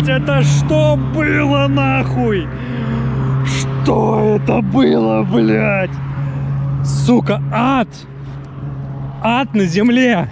Это что было нахуй? Что это было, блядь? Сука, ад! Ад на земле!